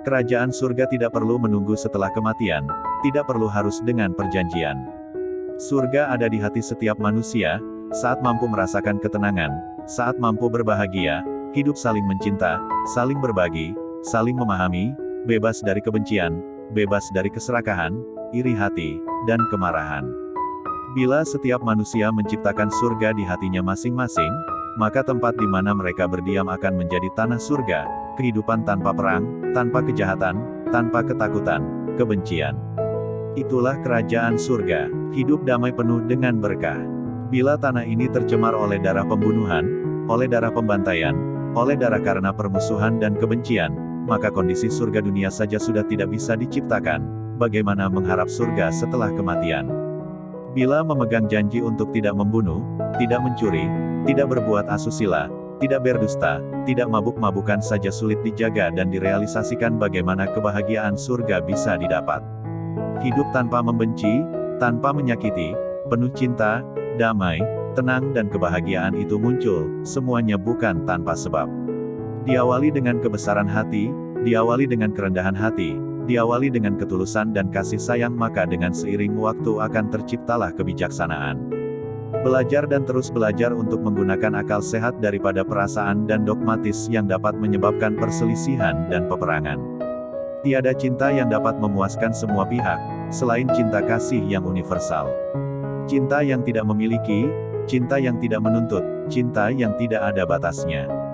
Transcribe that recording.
Kerajaan surga tidak perlu menunggu setelah kematian, tidak perlu harus dengan perjanjian. Surga ada di hati setiap manusia, saat mampu merasakan ketenangan, saat mampu berbahagia, hidup saling mencinta, saling berbagi, saling memahami, bebas dari kebencian, bebas dari keserakahan, iri hati, dan kemarahan. Bila setiap manusia menciptakan surga di hatinya masing-masing, maka tempat di mana mereka berdiam akan menjadi tanah surga, kehidupan tanpa perang, tanpa kejahatan, tanpa ketakutan, kebencian. Itulah kerajaan surga, hidup damai penuh dengan berkah. Bila tanah ini tercemar oleh darah pembunuhan, oleh darah pembantaian, oleh darah karena permusuhan dan kebencian, maka kondisi surga dunia saja sudah tidak bisa diciptakan, bagaimana mengharap surga setelah kematian. Bila memegang janji untuk tidak membunuh, tidak mencuri, tidak berbuat asusila, tidak berdusta, tidak mabuk-mabukan saja sulit dijaga dan direalisasikan bagaimana kebahagiaan surga bisa didapat. Hidup tanpa membenci, tanpa menyakiti, penuh cinta, damai, tenang dan kebahagiaan itu muncul, semuanya bukan tanpa sebab. Diawali dengan kebesaran hati, diawali dengan kerendahan hati, diawali dengan ketulusan dan kasih sayang maka dengan seiring waktu akan terciptalah kebijaksanaan. Belajar dan terus belajar untuk menggunakan akal sehat daripada perasaan dan dogmatis yang dapat menyebabkan perselisihan dan peperangan. Tiada cinta yang dapat memuaskan semua pihak, selain cinta kasih yang universal. Cinta yang tidak memiliki, cinta yang tidak menuntut, cinta yang tidak ada batasnya.